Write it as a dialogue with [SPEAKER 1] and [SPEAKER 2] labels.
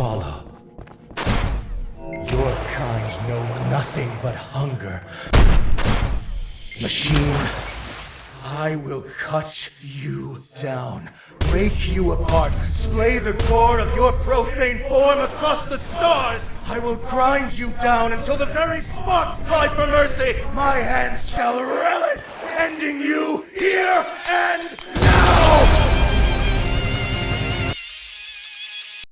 [SPEAKER 1] follow. Your kind know nothing but hunger. Machine, I will cut you down, break you apart, splay the core of your profane form across the stars. I will grind you down until the very sparks cry for mercy. My hands shall relish